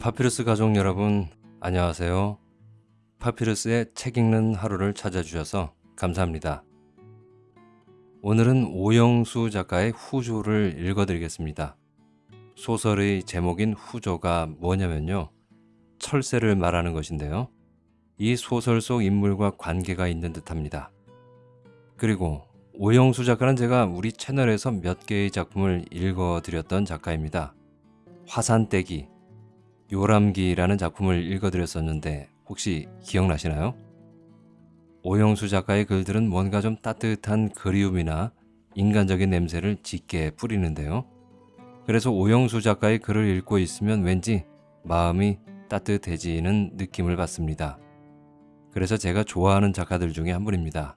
파피루스 가족 여러분 안녕하세요. 파피루스의 책 읽는 하루를 찾아주셔서 감사합니다. 오늘은 오영수 작가의 후조를 읽어드리겠습니다. 소설의 제목인 후조가 뭐냐면요. 철새를 말하는 것인데요. 이 소설 속 인물과 관계가 있는 듯합니다. 그리고 오영수 작가는 제가 우리 채널에서 몇 개의 작품을 읽어드렸던 작가입니다. 화산떼기, 요람기라는 작품을 읽어드렸었는데 혹시 기억나시나요? 오영수 작가의 글들은 뭔가 좀 따뜻한 그리움이나 인간적인 냄새를 짙게 뿌리는데요. 그래서 오영수 작가의 글을 읽고 있으면 왠지 마음이 따뜻해지는 느낌을 받습니다. 그래서 제가 좋아하는 작가들 중에 한 분입니다.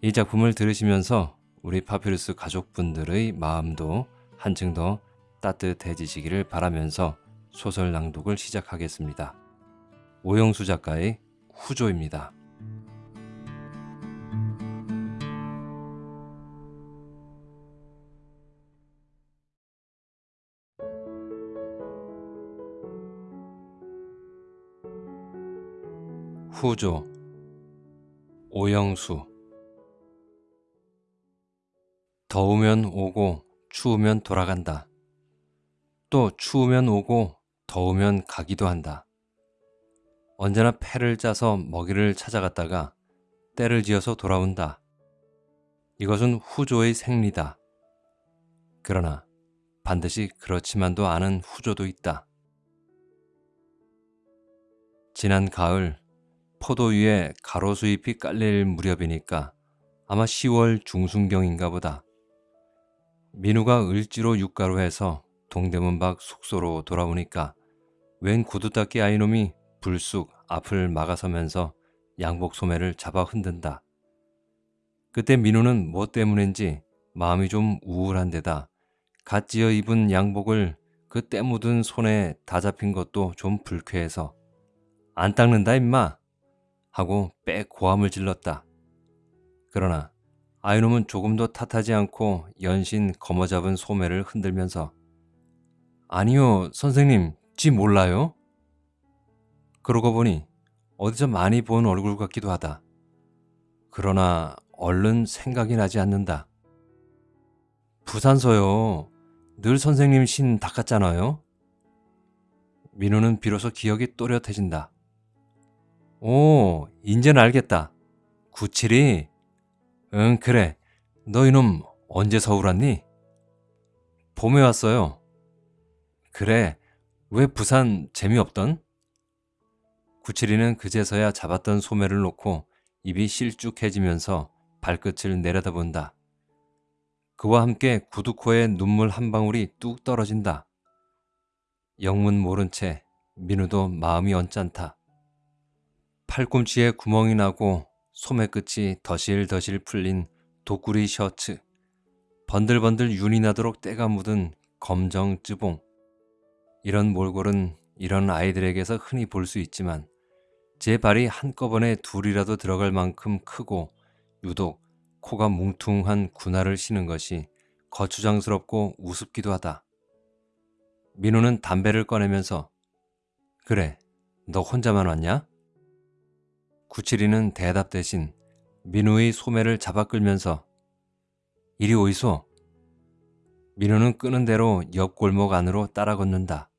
이 작품을 들으시면서 우리 파피루스 가족분들의 마음도 한층 더 따뜻해지시기를 바라면서 소설 낭독을 시작하겠습니다. 오영수 작가의 후조입니다. 후조 오영수 더우면 오고 추우면 돌아간다. 또 추우면 오고 더우면 가기도 한다. 언제나 패를 짜서 먹이를 찾아갔다가 때를 지어서 돌아온다. 이것은 후조의 생리다. 그러나 반드시 그렇지만도 않은 후조도 있다. 지난 가을 포도 위에 가로수잎이 깔릴 무렵이니까 아마 10월 중순경인가 보다. 민우가 을지로 육가로 해서 동대문 밖 숙소로 돌아오니까 웬 구두닦이 아이놈이 불쑥 앞을 막아서면서 양복 소매를 잡아 흔든다. 그때 민우는 뭐 때문인지 마음이 좀 우울한 데다 갓 지어 입은 양복을 그 때 묻은 손에 다 잡힌 것도 좀 불쾌해서 안 닦는다 임마 하고 빽 고함을 질렀다. 그러나 아이놈은 조금도 탓하지 않고 연신 거머잡은 소매를 흔들면서 아니요 선생님 지 몰라요? 그러고 보니 어디서 많이 본 얼굴 같기도 하다. 그러나 얼른 생각이 나지 않는다. 부산서요. 늘 선생님 신 닦았잖아요. 민우는 비로소 기억이 또렷해진다. 오, 인제는 알겠다. 97이? 응, 그래. 너 이놈 언제 서울 왔니? 봄에 왔어요. 그래, 왜 부산 재미없던? 97이는 그제서야 잡았던 소매를 놓고 입이 실쭉해지면서 발끝을 내려다본다. 그와 함께 구두코에 눈물 한 방울이 뚝 떨어진다. 영문 모른 채 민우도 마음이 언짢다. 팔꿈치에 구멍이 나고 소매 끝이 더실더실 풀린 도꾸리 셔츠, 번들번들 윤이 나도록 때가 묻은 검정 쯔봉. 이런 몰골은 이런 아이들에게서 흔히 볼 수 있지만 제 발이 한꺼번에 둘이라도 들어갈 만큼 크고 유독 코가 뭉퉁한 군화를 신은 것이 거추장스럽고 우습기도 하다. 민우는 담배를 꺼내면서 그래, 너 혼자만 왔냐? 구칠이는 대답 대신 민우의 소매를 잡아 끌면서 이리 오이소. 민우는 끄는 대로 옆 골목 안으로 따라 걷는다.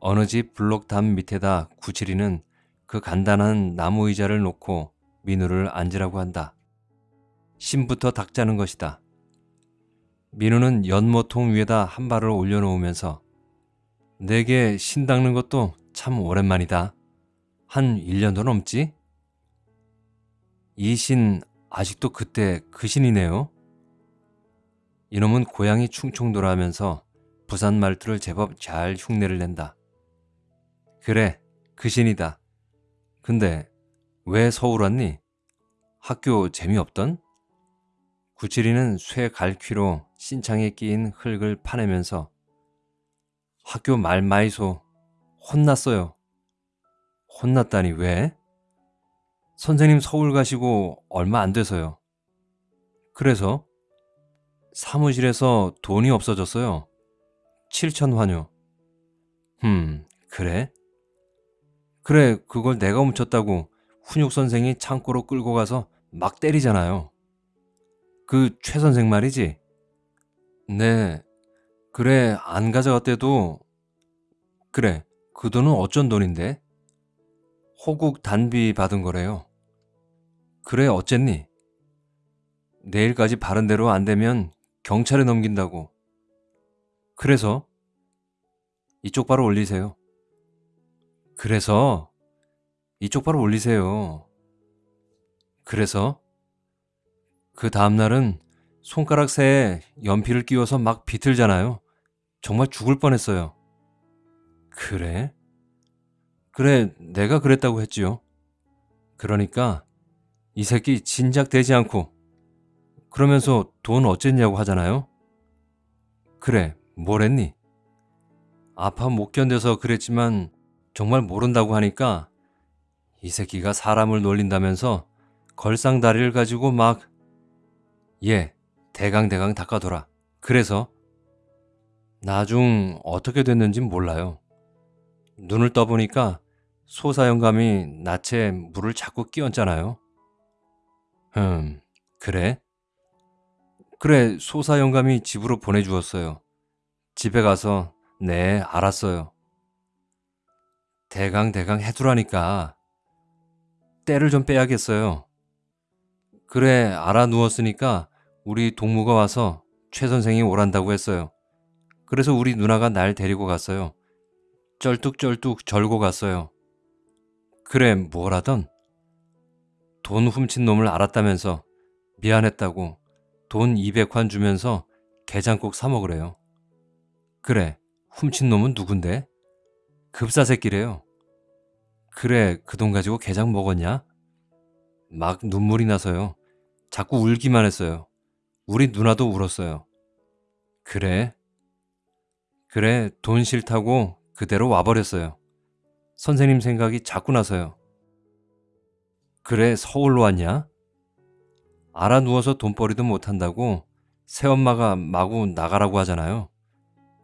어느 집 블록 담 밑에다 구칠이는 그 간단한 나무 의자를 놓고 민우를 앉으라고 한다. 신부터 닦자는 것이다. 민우는 연모통 위에다 한 발을 올려놓으면서 내게 신 닦는 것도 참 오랜만이다. 한 1년도 넘지? 이 신 아직도 그때 그 신이네요. 이놈은 고양이 충충 돌아하면서 부산 말투를 제법 잘 흉내를 낸다. 그래, 그 신이다. 근데 왜 서울 왔니? 학교 재미없던? 구칠이는 쇠 갈퀴로 신창에 끼인 흙을 파내면서 학교 말 마이소 혼났어요. 혼났다니 왜? 선생님 서울 가시고 얼마 안 돼서요. 그래서 사무실에서 돈이 없어졌어요. 7천 환유. 흠, 그래? 그래, 그걸 내가 훔쳤다고 훈육 선생이 창고로 끌고 가서 막 때리잖아요. 그 최 선생 말이지? 네, 그래, 안 가져갔대도, 그래, 그 돈은 어쩐 돈인데? 호국 단비 받은 거래요. 그래, 어쨌니? 내일까지 바른 대로 안 되면 경찰에 넘긴다고. 그래서? 이쪽 바로 올리세요. 그래서? 이쪽 바로 올리세요. 그래서? 그 다음날은 손가락 새에 연필을 끼워서 막 비틀잖아요. 정말 죽을 뻔했어요. 그래? 그래, 내가 그랬다고 했지요. 그러니까 이 새끼 진작 되지 않고 그러면서 돈 어쨌냐고 하잖아요. 그래, 뭘 했니? 아파 못 견뎌서 그랬지만 정말 모른다고 하니까 이 새끼가 사람을 놀린다면서 걸상다리를 가지고 막 예, 대강대강 닦아둬라. 그래서 나중 어떻게 됐는진 몰라요. 눈을 떠보니까 소사영감이 낯에 물을 자꾸 끼얹잖아요. 흠, 그래? 그래, 소사영감이 집으로 보내주었어요. 집에 가서 네, 알았어요. 대강대강 해두라니까. 때를 좀 빼야겠어요. 그래, 알아 누웠으니까 우리 동무가 와서 최 선생이 오란다고 했어요. 그래서 우리 누나가 날 데리고 갔어요. 쩔뚝쩔뚝 절고 갔어요. 그래, 뭐라던? 돈 훔친 놈을 알았다면서 미안했다고 돈 200환 주면서 게장국 사 먹으래요. 그래, 훔친 놈은 누군데? 급사 새끼래요. 그래, 그 돈 가지고 게장 먹었냐? 막 눈물이 나서요. 자꾸 울기만 했어요. 우리 누나도 울었어요. 그래? 그래, 돈 싫다고 그대로 와버렸어요. 선생님 생각이 자꾸 나서요. 그래, 서울로 왔냐? 알아 누워서 돈벌이도 못한다고 새엄마가 마구 나가라고 하잖아요.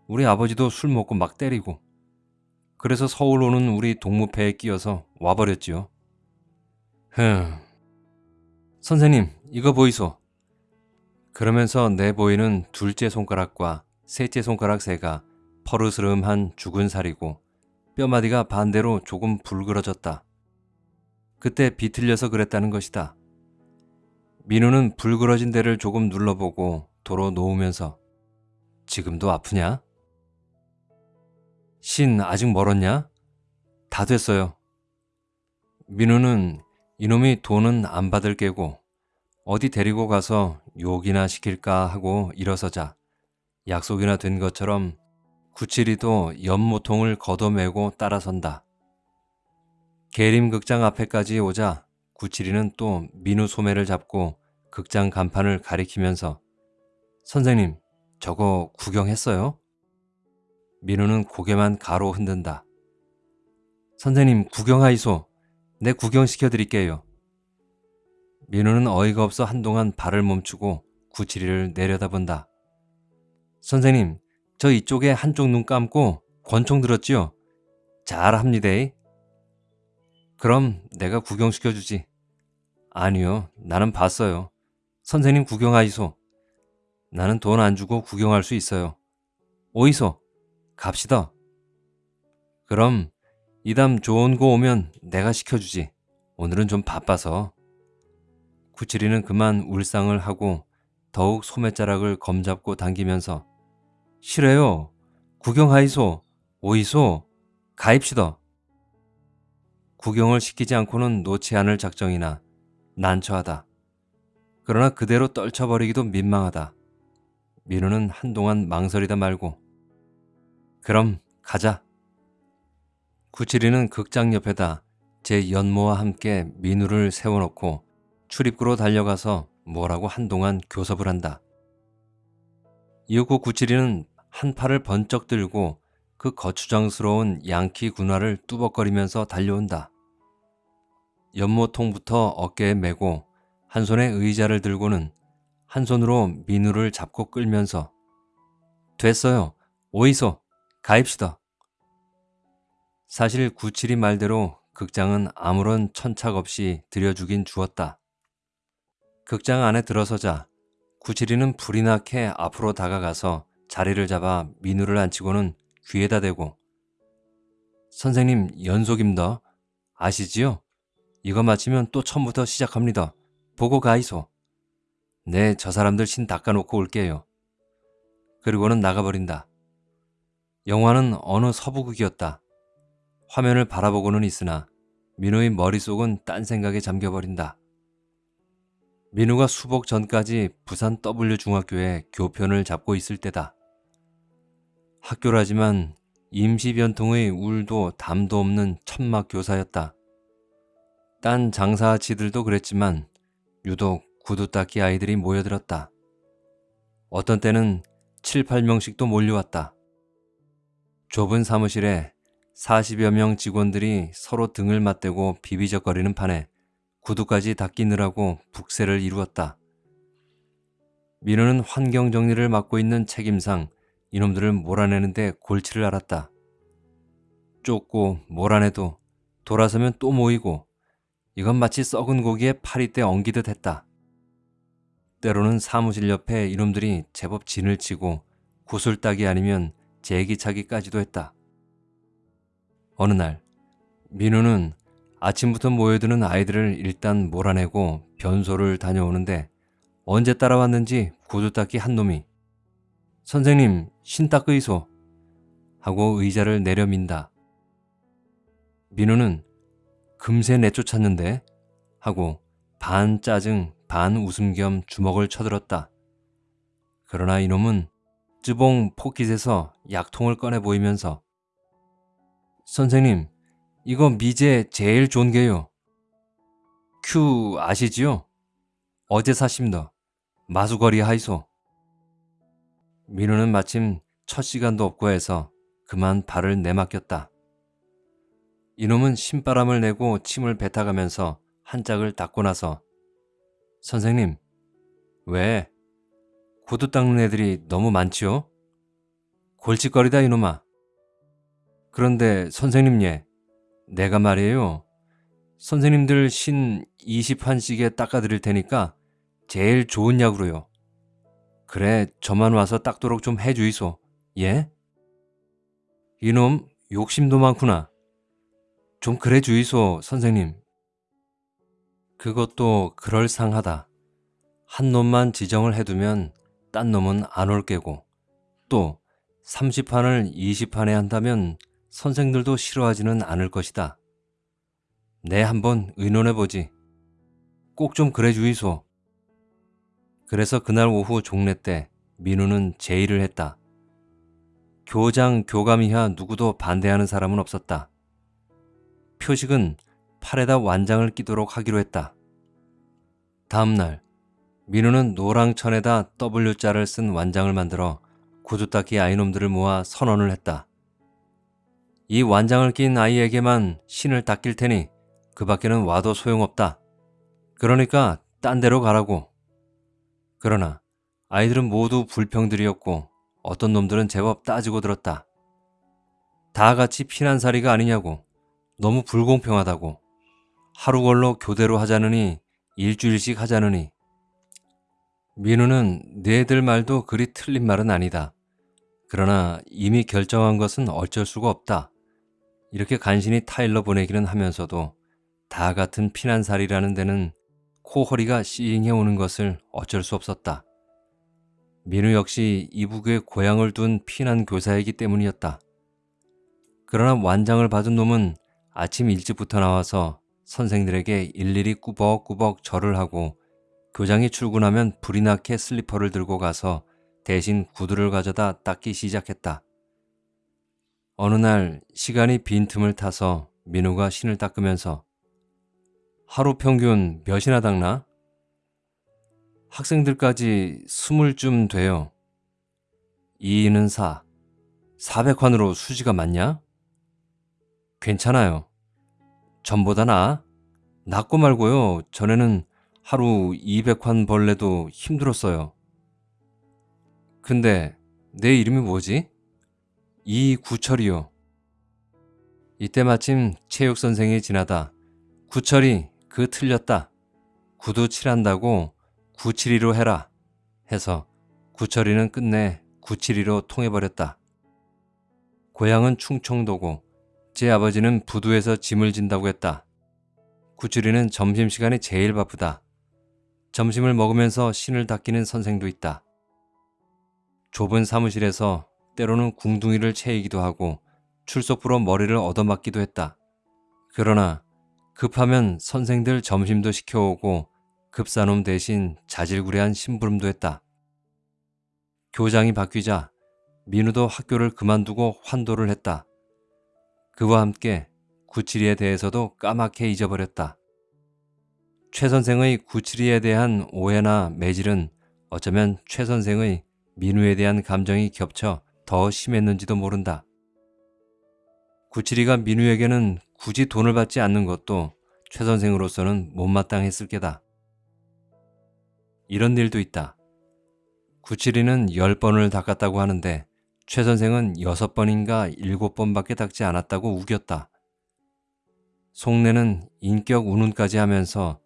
우리 아버지도 술 먹고 막 때리고. 그래서 서울 오는 우리 동무패에 끼어서 와버렸지요. 흠. 선생님, 이거 보이소. 그러면서 내 보이는 둘째 손가락과 셋째 손가락 새가 퍼르스름한 죽은 살이고 뼈마디가 반대로 조금 불그러졌다. 그때 비틀려서 그랬다는 것이다. 민우는 불그러진 데를 조금 눌러보고 도로 놓으면서 지금도 아프냐? 신 아직 멀었냐? 다 됐어요. 민우는 이놈이 돈은 안 받을 게고 어디 데리고 가서 욕이나 시킬까 하고 일어서자 약속이나 된 것처럼 구칠이도 연모통을 걷어매고 따라선다. 계림극장 앞에까지 오자 구칠이는 또 민우 소매를 잡고 극장 간판을 가리키면서 선생님 저거 구경했어요? 민우는 고개만 가로 흔든다. 선생님 구경하이소. 내 구경시켜 드릴게요. 민우는 어이가 없어 한동안 발을 멈추고 구칠이를 내려다본다. 선생님, 저 이쪽에 한쪽 눈 감고 권총 들었지요? 잘합니다. 그럼 내가 구경시켜주지. 아니요, 나는 봤어요. 선생님 구경하이소. 나는 돈 안 주고 구경할 수 있어요. 오이소, 갑시다. 그럼 이담 좋은 거 오면 내가 시켜주지. 오늘은 좀 바빠서. 구칠이는 그만 울상을 하고 더욱 소매자락을 검잡고 당기면서 싫어요. 구경하이소. 오이소. 가입시다. 구경을 시키지 않고는 놓지 않을 작정이나 난처하다. 그러나 그대로 떨쳐버리기도 민망하다. 민우는 한동안 망설이다 말고 그럼 가자. 구칠이는 극장 옆에다 제 연모와 함께 민우를 세워놓고 출입구로 달려가서 뭐라고 한동안 교섭을 한다. 이윽고 구칠이는 한 팔을 번쩍 들고 그 거추장스러운 양키 군화를 뚜벅거리면서 달려온다. 연모통부터 어깨에 메고 한 손에 의자를 들고는 한 손으로 민우를 잡고 끌면서 됐어요. 오이소 가입시다. 사실 구칠이 말대로 극장은 아무런 천착 없이 들여주긴 주었다. 극장 안에 들어서자 구칠이는 불이 나게 앞으로 다가가서 자리를 잡아 민우를 앉히고는 귀에다 대고 선생님 연속입니다. 아시지요? 이거 마치면 또 처음부터 시작합니다. 보고 가이소. 네, 저 사람들 신 닦아놓고 올게요. 그리고는 나가버린다. 영화는 어느 서부극이었다. 화면을 바라보고는 있으나 민우의 머릿속은 딴 생각에 잠겨버린다. 민우가 수복 전까지 부산 W중학교에 교편을 잡고 있을 때다. 학교라지만 임시변통의 울도 담도 없는 천막 교사였다. 딴 장사치들도 그랬지만 유독 구두 닦기 아이들이 모여들었다. 어떤 때는 7, 8명씩도 몰려왔다. 좁은 사무실에 40여 명 직원들이 서로 등을 맞대고 비비적거리는 판에 구두까지 닦이느라고 북새를 이루었다. 민우는 환경 정리를 맡고 있는 책임상 이놈들을 몰아내는데 골치를 앓았다. 쫓고 몰아내도 돌아서면 또 모이고 이건 마치 썩은 고기에 파리떼 엉기듯 했다. 때로는 사무실 옆에 이놈들이 제법 진을 치고 구슬 따기 아니면 제기차기까지도 했다. 어느 날 민우는 아침부터 모여드는 아이들을 일단 몰아내고 변소를 다녀오는데 언제 따라왔는지 구두 닦기 한 놈이 선생님 신 닦으이소 하고 의자를 내려민다. 민우는 금세 내쫓았는데 하고 반 짜증 반 웃음 겸 주먹을 쳐들었다. 그러나 이놈은 쯔봉 포켓에서 약통을 꺼내 보이면서 선생님 이거 미제 제일 좋은 게요. 큐 아시지요? 어제 사십니다. 마수거리 하이소. 민우는 마침 첫 시간도 없고 해서 그만 발을 내맡겼다. 이놈은 신바람을 내고 침을 뱉어가면서 한 짝을 닦고 나서 선생님, 왜? 구두 닦는 애들이 너무 많지요? 골칫거리다 이놈아. 그런데 선생님 예, 내가 말이에요. 선생님들 신 20판씩에 닦아드릴 테니까 제일 좋은 약으로요. 그래, 저만 와서 닦도록 좀 해주이소. 예? 이놈 욕심도 많구나. 좀 그래 주이소, 선생님. 그것도 그럴상하다. 한 놈만 지정을 해두면 딴 놈은 안 올 게고 또 30판을 20판에 한다면 선생들도 싫어하지는 않을 것이다. 내 한번 의논해보지. 꼭 좀 그래 주이소. 그래서 그날 오후 종례 때 민우는 제의를 했다. 교장, 교감 이하 누구도 반대하는 사람은 없었다. 표식은 팔에다 완장을 끼도록 하기로 했다. 다음날 민우는 노랑천에다 W자를 쓴 완장을 만들어 구두 닦기 아이놈들을 모아 선언을 했다. 이 완장을 낀 아이에게만 신을 닦일 테니 그 밖에는 와도 소용없다. 그러니까 딴 데로 가라고. 그러나 아이들은 모두 불평들이었고 어떤 놈들은 제법 따지고 들었다. 다 같이 피난살이가 아니냐고. 너무 불공평하다고. 하루 걸로 교대로 하자느니 일주일씩 하자느니. 민우는 네들 말도 그리 틀린 말은 아니다. 그러나 이미 결정한 것은 어쩔 수가 없다. 이렇게 간신히 타일러 보내기는 하면서도 다 같은 피난살이라는 데는 코허리가 싱해 오는 것을 어쩔 수 없었다. 민우 역시 이북에 고향을 둔 피난 교사이기 때문이었다. 그러나 완장을 받은 놈은 아침 일찍부터 나와서 선생들에게 일일이 꾸벅꾸벅 절을 하고 교장이 출근하면 불이 나게 슬리퍼를 들고 가서 대신 구두를 가져다 닦기 시작했다. 어느 날 시간이 빈틈을 타서 민우가 신을 닦으면서 하루 평균 몇이나 닦나? 학생들까지 스물쯤 돼요. 2는 4. 400환으로 수지가 맞냐? 괜찮아요. 전보다 나아? 낫고 말고요. 전에는 하루 200환 벌레도 힘들었어요. 근데 내 이름이 뭐지? 이구철이요. 이때 마침 체육 선생이 지나다 구철이 그 틀렸다. 구두 칠한다고 972로 해라 해서 구철이는 끝내 972로 통해버렸다. 고향은 충청도고 제 아버지는 부두에서 짐을 진다고 했다. 구철이는 점심시간이 제일 바쁘다. 점심을 먹으면서 신을 닦이는 선생도 있다. 좁은 사무실에서 때로는 궁둥이를 채이기도 하고 출석부로 머리를 얻어맞기도 했다. 그러나 급하면 선생들 점심도 시켜오고 급사놈 대신 자질구레한 심부름도 했다. 교장이 바뀌자 민우도 학교를 그만두고 환도를 했다. 그와 함께 구칠이에 대해서도 까맣게 잊어버렸다. 최 선생의 구칠이에 대한 오해나 매질은 어쩌면 최 선생의 민우에 대한 감정이 겹쳐 더 심했는지도 모른다. 구칠이가 민우에게는 굳이 돈을 받지 않는 것도 최 선생으로서는 못마땅했을 게다. 이런 일도 있다. 구칠이는 10번을 닦았다고 하는데 최 선생은 6번인가 7번밖에 닦지 않았다고 우겼다. 속내는 인격 운운까지 하면서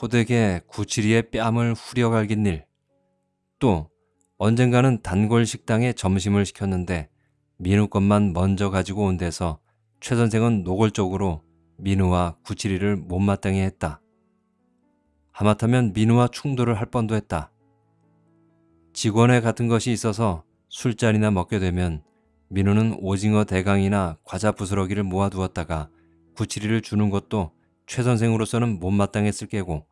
호되게 구칠이의 뺨을 후려갈긴 일. 또 언젠가는 단골 식당에 점심을 시켰는데 민우 것만 먼저 가지고 온 데서 최 선생은 노골적으로 민우와 구칠이를 못마땅해 했다. 하마터면 민우와 충돌을 할 뻔도 했다. 직원회 같은 것이 있어서 술자리나 먹게 되면 민우는 오징어 대강이나 과자 부스러기를 모아두었다가 구칠이를 주는 것도 최 선생으로서는 못마땅했을 게고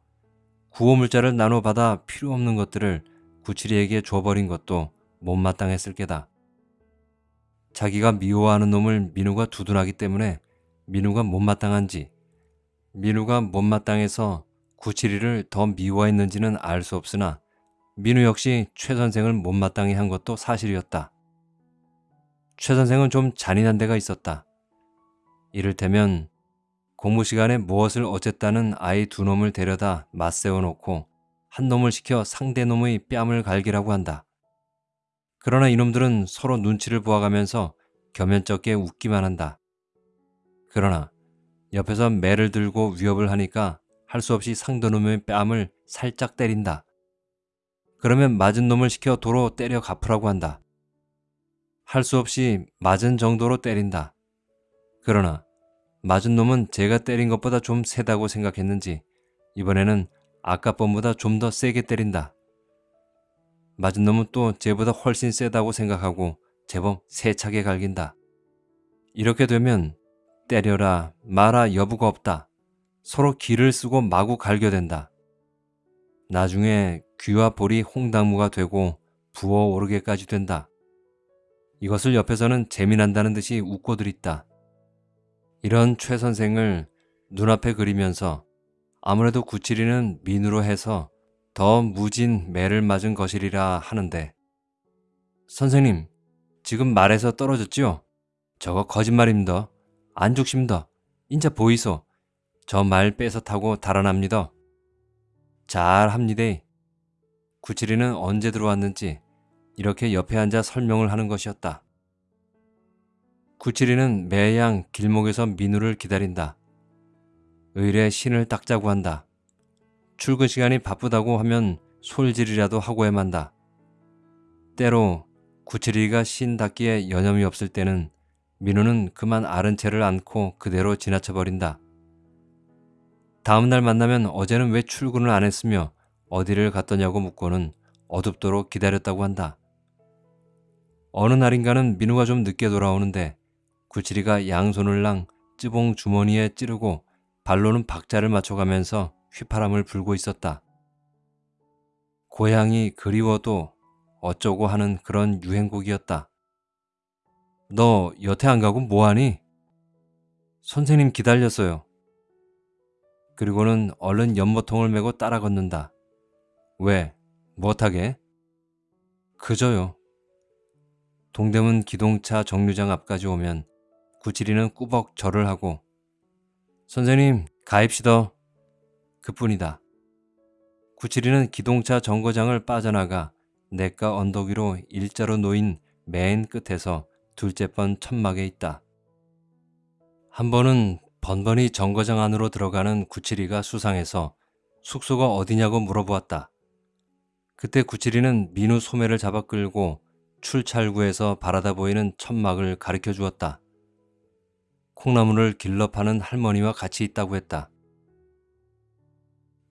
구호물자를 나눠받아 필요 없는 것들을 구칠이에게 줘버린 것도 못마땅했을 게다. 자기가 미워하는 놈을 민우가 두둔하기 때문에 민우가 못마땅한지 민우가 못마땅해서 구칠이를 더 미워했는지는 알 수 없으나 민우 역시 최 선생을 못마땅해 한 것도 사실이었다. 최 선생은 좀 잔인한 데가 있었다. 이를테면 공부 시간에 무엇을 어쨌다는 아이 두 놈을 데려다 맞세워 놓고 한 놈을 시켜 상대 놈의 뺨을 갈기라고 한다. 그러나 이놈들은 서로 눈치를 보아가면서 겸연쩍게 웃기만 한다. 그러나 옆에서 매를 들고 위협을 하니까 할 수 없이 상대 놈의 뺨을 살짝 때린다. 그러면 맞은 놈을 시켜 도로 때려 갚으라고 한다. 할 수 없이 맞은 정도로 때린다. 그러나 맞은 놈은 제가 때린 것보다 좀 세다고 생각했는지 이번에는 아까 번보다 좀 더 세게 때린다. 맞은 놈은 또 쟤보다 훨씬 세다고 생각하고 제법 세차게 갈긴다. 이렇게 되면 때려라 마라 여부가 없다. 서로 기를 쓰고 마구 갈겨댄다. 나중에 귀와 볼이 홍당무가 되고 부어오르게까지 된다. 이것을 옆에서는 재미난다는 듯이 웃고들 있다. 이런 최 선생을 눈앞에 그리면서 아무래도 구칠이는 민으로 해서 더 무진 매를 맞은 것이리라 하는데 선생님 지금 말에서 떨어졌지요? 저거 거짓말입니다. 안 죽습니다. 인자 보이소. 저말 뺏어 타고 달아납니다. 잘합니다. 구칠이는 언제 들어왔는지 이렇게 옆에 앉아 설명을 하는 것이었다. 구칠이는 매양 길목에서 민우를 기다린다. 의뢰 신을 닦자고 한다. 출근 시간이 바쁘다고 하면 솔질이라도 하고 해만다. 때로 구칠이가 신 닦기에 여념이 없을 때는 민우는 그만 아른 채를 안고 그대로 지나쳐버린다. 다음날 만나면 어제는 왜 출근을 안 했으며 어디를 갔더냐고 묻고는 어둡도록 기다렸다고 한다. 어느 날인가는 민우가 좀 늦게 돌아오는데 구칠이가 양손을 랑 찌봉 주머니에 찌르고 발로는 박자를 맞춰가면서 휘파람을 불고 있었다. 고향이 그리워도 어쩌고 하는 그런 유행곡이었다. 너 여태 안 가고 뭐하니? 선생님 기다렸어요. 그리고는 얼른 연모통을 메고 따라 걷는다. 왜? 무엇하게? 그저요. 동대문 기동차 정류장 앞까지 오면 구칠이는 꾸벅 절을 하고 선생님 가입시더. 그뿐이다. 구칠이는 기동차 정거장을 빠져나가 내과 언덕 위로 일자로 놓인 맨 끝에서 둘째 번 천막에 있다. 한 번은 번번이 정거장 안으로 들어가는 구칠이가 수상해서 숙소가 어디냐고 물어보았다. 그때 구칠이는 민우 소매를 잡아 끌고 출찰구에서 바라다 보이는 천막을 가리켜 주었다. 콩나물을 길러 파는 할머니와 같이 있다고 했다.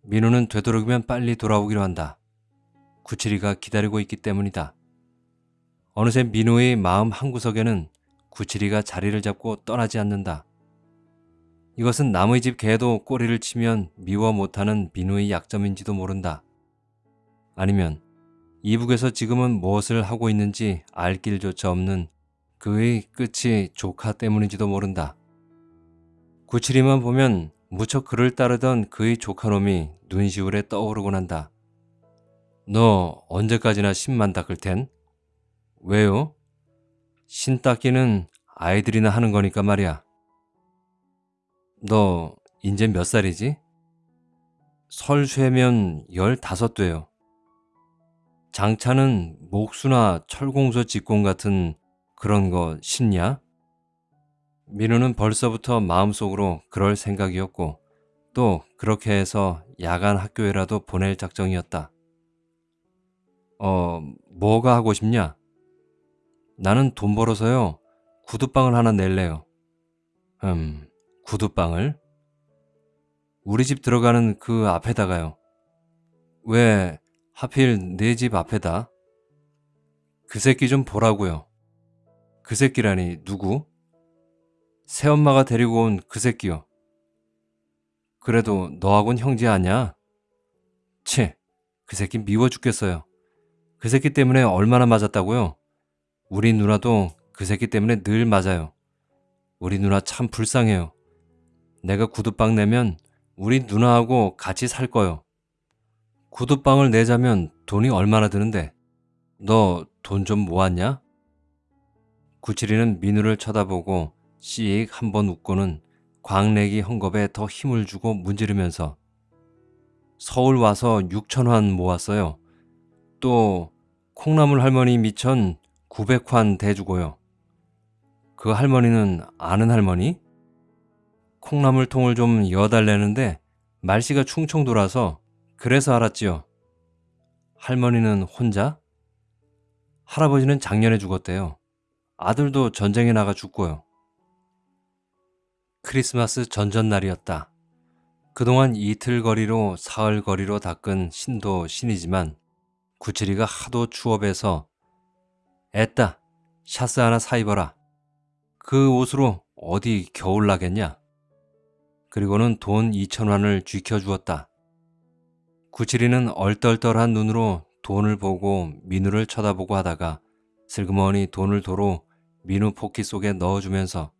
민우는 되도록이면 빨리 돌아오기로 한다. 구칠이가 기다리고 있기 때문이다. 어느새 민우의 마음 한구석에는 구칠이가 자리를 잡고 떠나지 않는다. 이것은 남의 집 개도 꼬리를 치면 미워 못하는 민우의 약점인지도 모른다. 아니면 이북에서 지금은 무엇을 하고 있는지 알 길조차 없는 그의 끝이 조카 때문인지도 모른다. 구칠이만 보면 무척 그를 따르던 그의 조카놈이 눈시울에 떠오르곤 한다. 너 언제까지나 신만 닦을 텐? 왜요? 신 닦기는 아이들이나 하는 거니까 말이야. 너 인제 몇 살이지? 설쇠면 열다섯 돼요. 장차는 목수나 철공소 직공 같은 그런 거 신냐? 민우는 벌써부터 마음속으로 그럴 생각이었고 또 그렇게 해서 야간 학교에라도 보낼 작정이었다. 어, 뭐가 하고 싶냐? 나는 돈 벌어서요. 구두방을 하나 낼래요. 음, 구두방을? 우리 집 들어가는 그 앞에다가요. 왜 하필 내 집 앞에다? 그 새끼 좀 보라고요. 그 새끼라니 누구? 새엄마가 데리고 온 그 새끼요. 그래도 너하곤 형제 아냐? 채, 그 새끼 미워 죽겠어요. 그 새끼 때문에 얼마나 맞았다고요? 우리 누나도 그 새끼 때문에 늘 맞아요. 우리 누나 참 불쌍해요. 내가 구두방 내면 우리 누나하고 같이 살 거요. 구두방을 내자면 돈이 얼마나 드는데? 너 돈 좀 모았냐? 구칠이는 민우를 쳐다보고 씩 한번 웃고는 광내기 헝겊에 더 힘을 주고 문지르면서 서울 와서 6천환 모았어요. 또 콩나물 할머니 미천 900환 대주고요. 그 할머니는 아는 할머니? 콩나물 통을 좀 여달래는데 말씨가 충청 돌아서 그래서 알았지요. 할머니는 혼자? 할아버지는 작년에 죽었대요. 아들도 전쟁에 나가 죽고요. 크리스마스 전전날이었다. 그동안 이틀 거리로 사흘 거리로 닦은 신도 신이지만 구칠이가 하도 추업해서 애따 샤스 하나 사 입어라. 그 옷으로 어디 겨울 나겠냐? 그리고는 돈 2천원을 쥐켜주었다. 구칠이는 얼떨떨한 눈으로 돈을 보고 민우를 쳐다보고 하다가 슬그머니 돈을 도로 민우 포키 속에 넣어주면서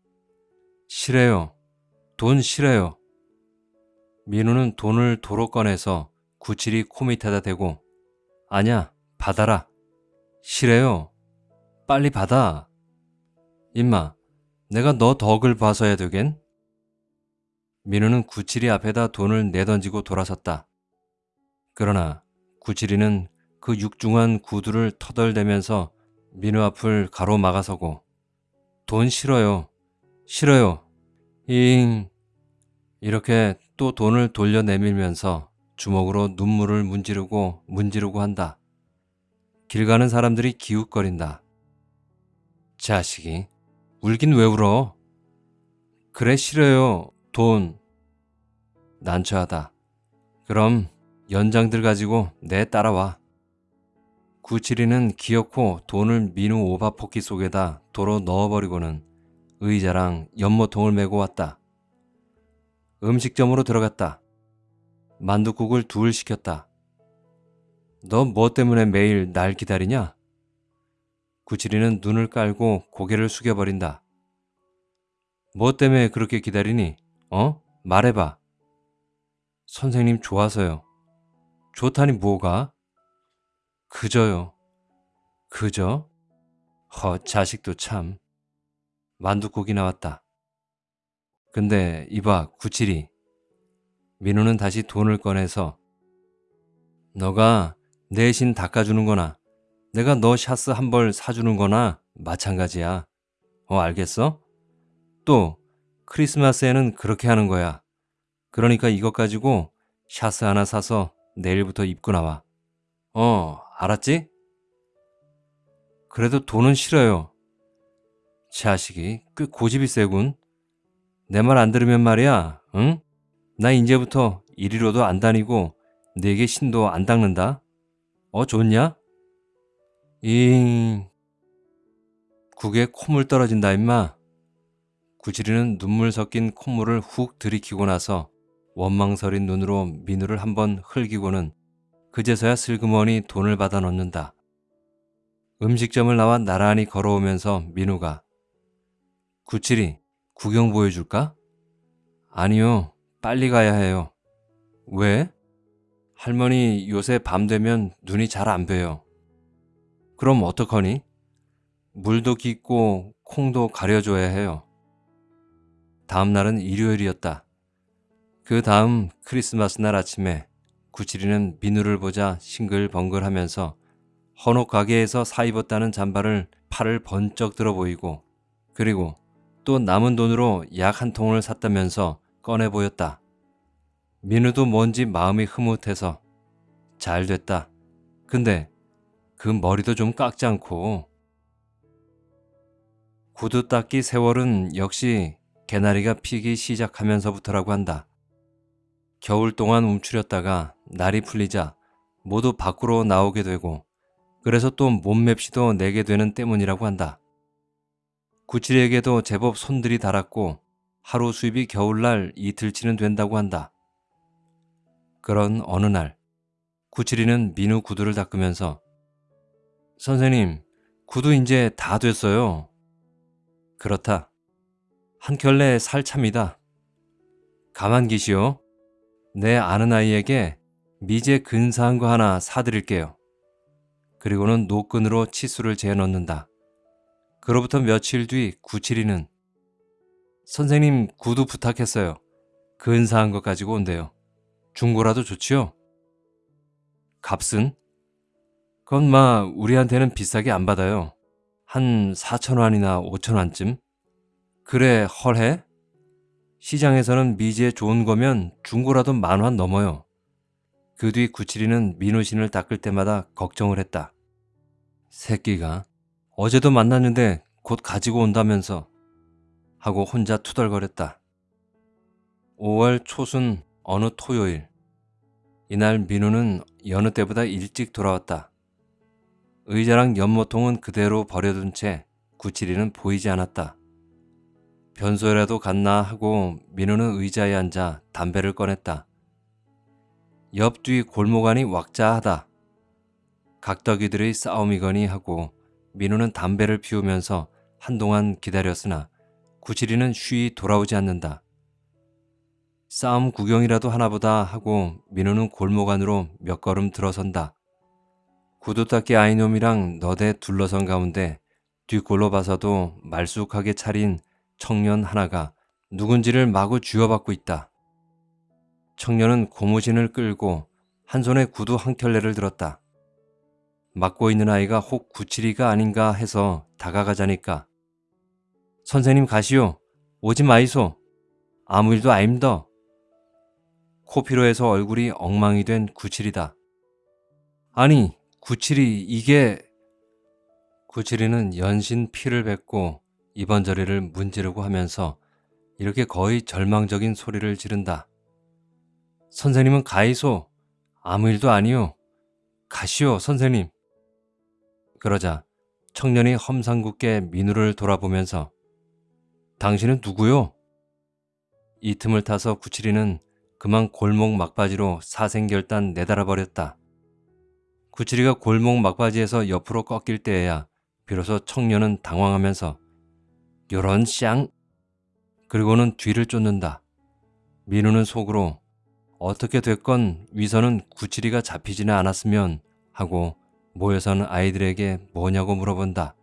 싫어요. 돈 싫어요. 민우는 돈을 도로 꺼내서 구칠이 코 밑에다 대고 아냐 받아라. 싫어요. 빨리 받아. 임마 내가 너 덕을 봐서야 되겐? 민우는 구칠이 앞에다 돈을 내던지고 돌아섰다. 그러나 구칠이는 그 육중한 구두를 터덜대면서 민우 앞을 가로막아서고 돈 싫어요. 싫어요. 잉. 이렇게 또 돈을 돌려 내밀면서 주먹으로 눈물을 문지르고 문지르고 한다. 길 가는 사람들이 기웃거린다. 자식이 울긴 왜 울어? 그래 싫어요. 돈. 난처하다. 그럼 연장들 가지고 내 따라와. 구칠이는 기어코 돈을 민우 오바포키 속에다 도로 넣어버리고는 의자랑 연모통을 메고 왔다. 음식점으로 들어갔다. 만두국을 둘 시켰다. 너 뭐 때문에 매일 날 기다리냐? 구칠이는 눈을 깔고 고개를 숙여버린다. 뭐 때문에 그렇게 기다리니? 어? 말해봐. 선생님 좋아서요. 좋다니 뭐가? 그저요. 그저? 허, 자식도 참. 만두국이 나왔다. 근데 이봐, 구칠이. 민우는 다시 돈을 꺼내서 너가 내신 닦아주는 거나 내가 너 샤스 한 벌 사주는 거나 마찬가지야. 어, 알겠어? 또 크리스마스에는 그렇게 하는 거야. 그러니까 이것 가지고 샤스 하나 사서 내일부터 입고 나와. 어, 알았지? 그래도 돈은 싫어요. 자식이 꽤 고집이 세군. 내 말 안 들으면 말이야, 응? 나 이제부터 이리로도 안 다니고 내게 신도 안 닦는다. 어, 좋냐? 잉... 국에 콧물 떨어진다 임마. 구지리는 눈물 섞인 콧물을 훅 들이키고 나서 원망스린 눈으로 민우를 한번 흘기고는 그제서야 슬그머니 돈을 받아 넣는다. 음식점을 나와 나란히 걸어오면서 민우가 구칠이 구경 보여줄까? 아니요. 빨리 가야 해요. 왜? 할머니 요새 밤 되면 눈이 잘안 봬요. 그럼 어떡하니? 물도 깊고 콩도 가려줘야 해요. 다음 날은 일요일이었다. 그 다음 크리스마스 날 아침에 구칠이는 민우를 보자 싱글벙글하면서 헌옥 가게에서 사 입었다는 잠바를 팔을 번쩍 들어 보이고 그리고 또 남은 돈으로 약 한 통을 샀다면서 꺼내 보였다. 민우도 뭔지 마음이 흐뭇해서 잘 됐다. 근데 그 머리도 좀 깎지 않고 구두 닦기 세월은 역시 개나리가 피기 시작하면서부터라고 한다. 겨울 동안 움츠렸다가 날이 풀리자 모두 밖으로 나오게 되고 그래서 또 몸맵시도 내게 되는 때문이라고 한다. 구칠이에게도 제법 손들이 달았고 하루 수입이 겨울날 이틀치는 된다고 한다. 그런 어느 날 구칠이는 민우 구두를 닦으면서 선생님 구두 이제 다 됐어요. 그렇다. 한 켤레 살참이다. 가만 계시오. 내 아는 아이에게 미제 근사한 거 하나 사드릴게요. 그리고는 노끈으로 치수를 재어 넣는다. 그로부터 며칠 뒤 구칠이는 선생님 구두 부탁했어요. 근사한 것 가지고 온대요. 중고라도 좋지요? 값은? 그건 마 우리한테는 비싸게 안 받아요. 한 4천원이나 5천원쯤? 그래 헐해? 시장에서는 미지에 좋은 거면 중고라도 만 원 넘어요. 그 뒤 구칠이는 민우신을 닦을 때마다 걱정을 했다. 새끼가 어제도 만났는데 곧 가지고 온다면서 하고 혼자 투덜거렸다. 5월 초순 어느 토요일 이날 민우는 여느 때보다 일찍 돌아왔다. 의자랑 연모통은 그대로 버려둔 채 구칠이는 보이지 않았다. 변소라도 갔나 하고 민우는 의자에 앉아 담배를 꺼냈다. 옆뒤 골목 안이 왁자하다. 각덕이들의 싸움이거니 하고 민우는 담배를 피우면서 한동안 기다렸으나 구칠이는 쉬이 돌아오지 않는다. 싸움 구경이라도 하나보다 하고 민우는 골목 안으로 몇 걸음 들어선다. 구두 닦기 아이놈이랑 너대 둘러선 가운데 뒷골로 봐서도 말쑥하게 차린 청년 하나가 누군지를 마구 쥐어받고 있다. 청년은 고무신을 끌고 한 손에 구두 한 켤레를 들었다. 맡고 있는 아이가 혹 구칠이가 아닌가 해서 다가가자니까 선생님 가시오. 오지 마이소. 아무 일도 아임더. 코피로에서 얼굴이 엉망이 된 구칠이다. 아니 구칠이 이게 구칠이는 연신 피를 뱉고 이번저리를 문지르고 하면서 이렇게 거의 절망적인 소리를 지른다. 선생님은 가이소. 아무 일도 아니오. 가시오, 선생님. 그러자 청년이 험상궂게 민우를 돌아보면서 당신은 누구요? 이 틈을 타서 구칠이는 그만 골목 막바지로 사생결단 내달아 버렸다. 구칠이가 골목 막바지에서 옆으로 꺾일 때에야 비로소 청년은 당황하면서 요런 쌍 그리고는 뒤를 쫓는다. 민우는 속으로 어떻게 됐건 위선은 구칠이가 잡히지는 않았으면 하고 모여서는 아이들에게 뭐냐고 물어본다.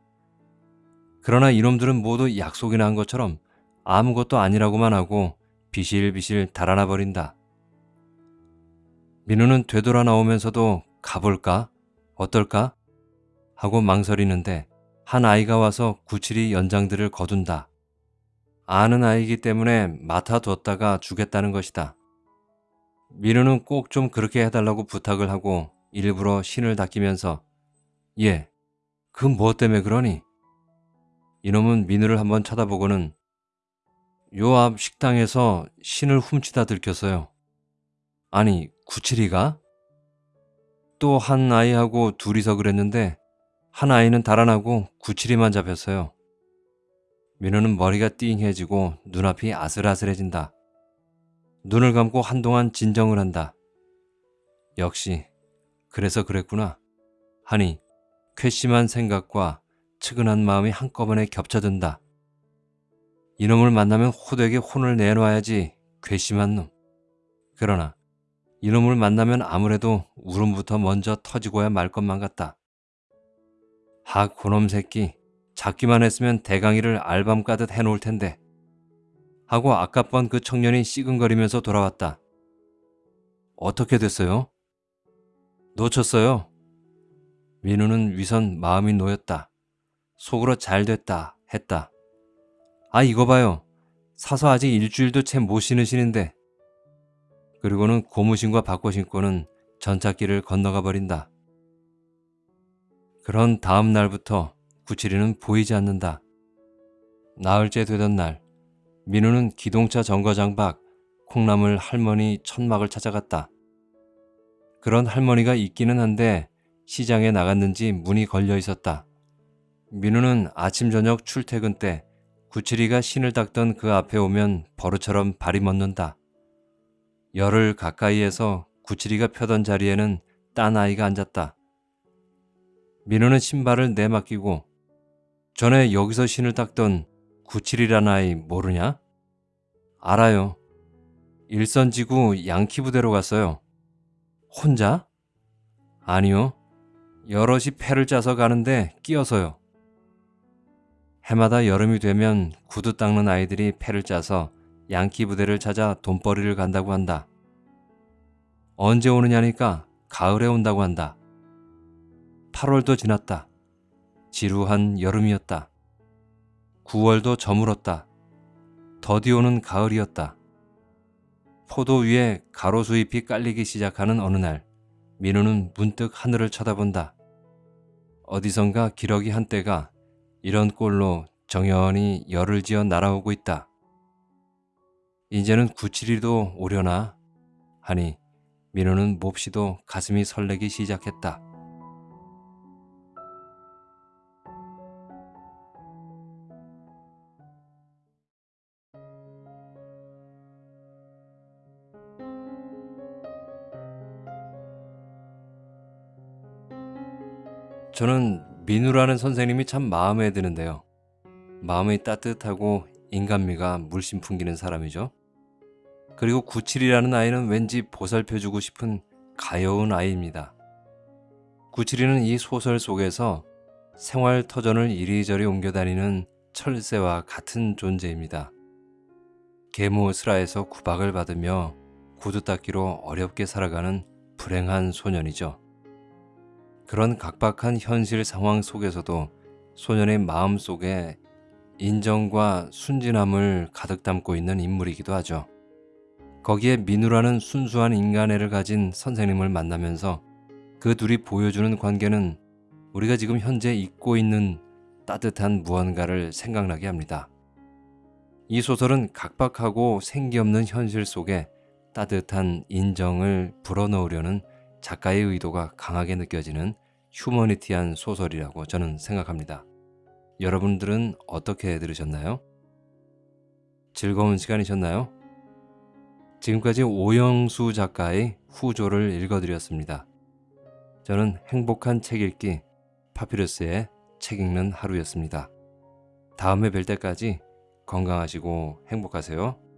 그러나 이놈들은 모두 약속이나 한 것처럼 아무것도 아니라고만 하고 비실비실 달아나 버린다. 민우는 되돌아 나오면서도 가볼까? 어떨까? 하고 망설이는데 한 아이가 와서 구칠이 연장들을 거둔다. 아는 아이기 때문에 맡아뒀다가 주겠다는 것이다. 민우는 꼭 좀 그렇게 해달라고 부탁을 하고 일부러 신을 닦이면서 예, 그뭐 때문에 그러니? 이놈은 민우를 한번 쳐다보고는 요 앞 식당에서 신을 훔치다 들켰어요. 아니, 구칠이가? 또 한 아이하고 둘이서 그랬는데 한 아이는 달아나고 구칠이만 잡혔어요. 민우는 머리가 띵해지고 눈앞이 아슬아슬해진다. 눈을 감고 한동안 진정을 한다. 역시 그래서 그랬구나. 하니 괘씸한 생각과 측은한 마음이 한꺼번에 겹쳐든다. 이놈을 만나면 호되게 혼을 내놔야지 괘씸한 놈. 그러나 이놈을 만나면 아무래도 울음부터 먼저 터지고야 말 것만 같다. 하 고놈 새끼 잡기만 했으면 대강이를 알밤 까듯 해놓을 텐데 하고 아깝번 그 청년이 씨근거리면서 돌아왔다. 어떻게 됐어요? 놓쳤어요. 민우는 위선 마음이 놓였다. 속으로 잘 됐다 했다. 아 이거 봐요. 사서 아직 일주일도 채 못 신으시는데. 그리고는 고무신과 바꿔 신고는 전찻길을 건너가 버린다. 그런 다음 날부터 구칠이는 보이지 않는다. 나흘째 되던 날 민우는 기동차 정거장 밖 콩나물 할머니 천막을 찾아갔다. 그런 할머니가 있기는 한데 시장에 나갔는지 문이 걸려 있었다. 민우는 아침 저녁 출퇴근 때 구칠이가 신을 닦던 그 앞에 오면 버릇처럼 발이 멎는다. 열흘 가까이에서 구칠이가 펴던 자리에는 딴 아이가 앉았다. 민우는 신발을 내맡기고 전에 여기서 신을 닦던 구칠이란 아이 모르냐? 알아요. 일선지구 양키 부대로 갔어요. 혼자? 아니요. 여럿이 패를 짜서 가는데 끼어서요. 해마다 여름이 되면 구두 닦는 아이들이 패를 짜서 양키 부대를 찾아 돈벌이를 간다고 한다. 언제 오느냐니까 가을에 온다고 한다. 8월도 지났다. 지루한 여름이었다. 9월도 저물었다. 더디 오는 가을이었다. 포도 위에 가로수 잎이 깔리기 시작하는 어느 날 민우는 문득 하늘을 쳐다본다. 어디선가 기러기 한때가 이런 꼴로 정연히 열을 지어 날아오고 있다. 이제는 구칠이도 오려나 하니 민우는 몹시도 가슴이 설레기 시작했다. 저는 민우라는 선생님이 참 마음에 드는데요. 마음이 따뜻하고 인간미가 물씬 풍기는 사람이죠. 그리고 구칠이라는 아이는 왠지 보살펴주고 싶은 가여운 아이입니다. 구칠이는 이 소설 속에서 생활 터전을 이리저리 옮겨다니는 철새와 같은 존재입니다. 계모스라에서 구박을 받으며 구두 닦기로 어렵게 살아가는 불행한 소년이죠. 그런 각박한 현실 상황 속에서도 소년의 마음 속에 인정과 순진함을 가득 담고 있는 인물이기도 하죠. 거기에 민우라는 순수한 인간애를 가진 선생님을 만나면서 그 둘이 보여주는 관계는 우리가 지금 현재 잊고 있는 따뜻한 무언가를 생각나게 합니다. 이 소설은 각박하고 생기 없는 현실 속에 따뜻한 인정을 불어넣으려는 작가의 의도가 강하게 느껴지는 휴머니티한 소설이라고 저는 생각합니다. 여러분들은 어떻게 들으셨나요? 즐거운 시간이셨나요? 지금까지 오영수 작가의 후조를 읽어드렸습니다. 저는 행복한 책 읽기 파피루스의 책 읽는 하루였습니다. 다음에 뵐 때까지 건강하시고 행복하세요.